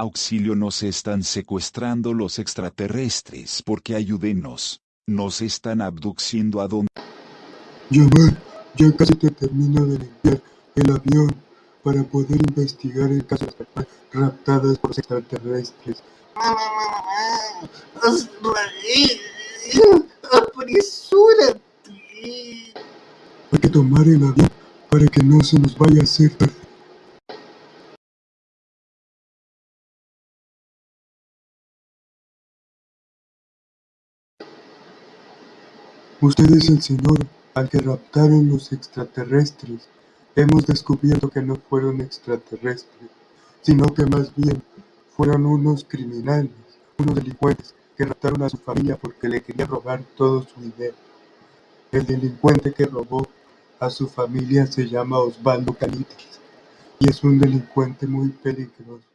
Auxilio nos están secuestrando los extraterrestres porque ayúdenos. Nos están abduciendo a donde... Yamal, ya casi te termino de limpiar el avión para poder investigar el caso de las personas raptadas por los extraterrestres. ¡Apresúrate! Hay que tomar el avión para que no se nos vaya a hacer tarde. Usted es el señor al que raptaron los extraterrestres. Hemos descubierto que no fueron extraterrestres, sino que más bien fueron unos criminales, unos delincuentes que raptaron a su familia porque le querían robar todo su dinero. El delincuente que robó a su familia se llama Osvaldo Canitas y es un delincuente muy peligroso.